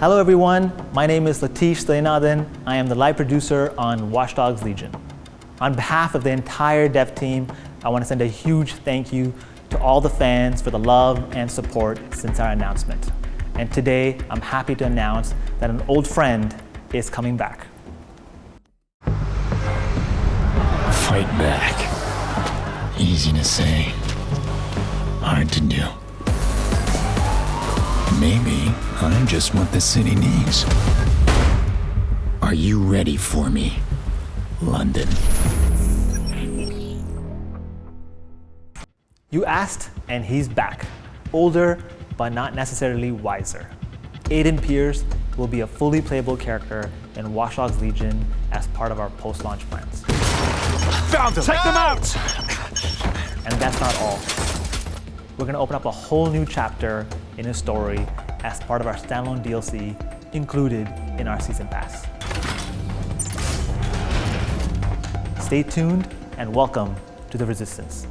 Hello everyone, my name is Latish Sayanathan. I am the live producer on Watch Dogs Legion. On behalf of the entire dev team, I want to send a huge thank you to all the fans for the love and support since our announcement. And today, I'm happy to announce that an old friend is coming back. Fight back. Easy to say, hard to do. Maybe I'm just what the city needs. Are you ready for me, London? You asked, and he's back. Older, but not necessarily wiser. Aiden Pearce will be a fully playable character in Watch Dogs Legion as part of our post-launch plans. Found them! Take them out! And that's not all. We're gonna open up a whole new chapter in a story as part of our standalone DLC included in our Season Pass. Stay tuned and welcome to the Resistance.